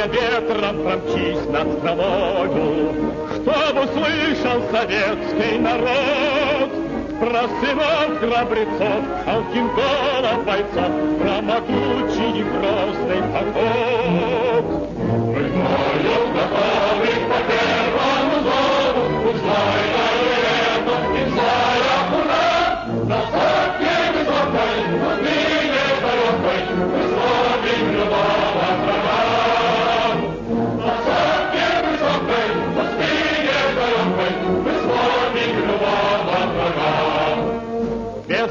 Сегодня ветром промчись над страной, Чтоб услышал советский народ Про сынов храбрецов, Алкингола бойцов, Про могучий и грозный поход.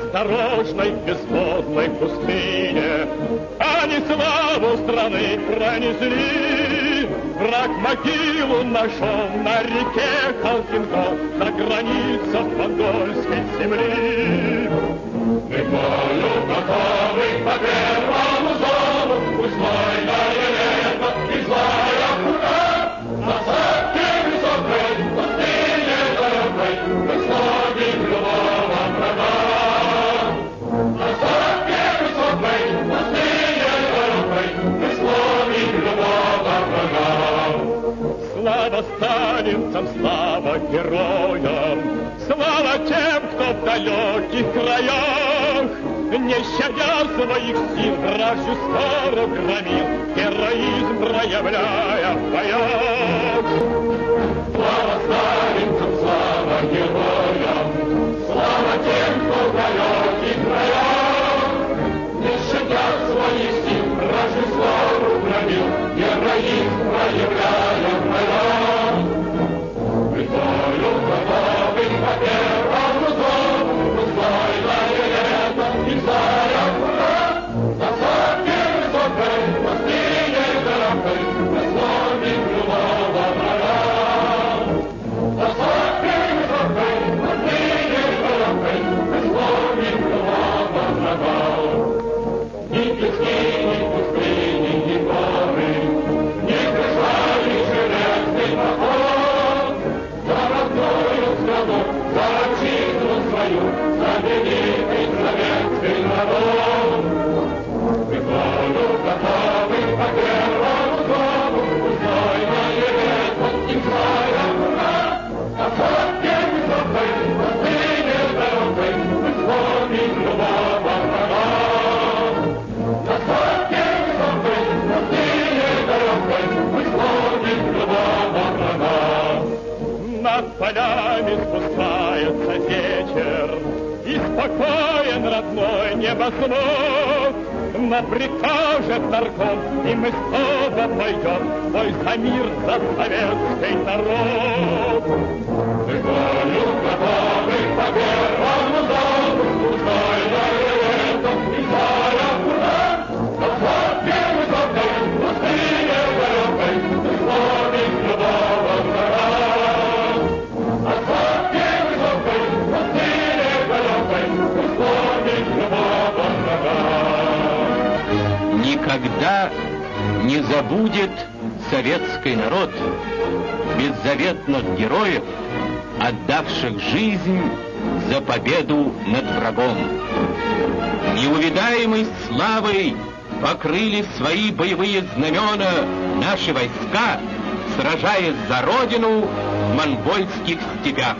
Бездорожной, бесплодной пустыне Они славу страны пронесли. Враг могилу нашел на реке Халкингол, На границах монгольской земли. Слава слава героям, Слава тем, кто в далеких краях, Не щадя своих сил, вражью скоро громил, Героизм проявляя в боях. Слава сломим любого врага. Над полями спускается вечер, И спокоен родной небосвод. Но прикажет нарком, и мы снова пойдем Бой за мир, за советский народ. Мы бою Никогда не забудет советский народ беззаветных героев, отдавших жизнь за победу над врагом. Неувидаемой славой покрыли свои боевые знамена наши войска, сражаясь за родину в монгольских степях.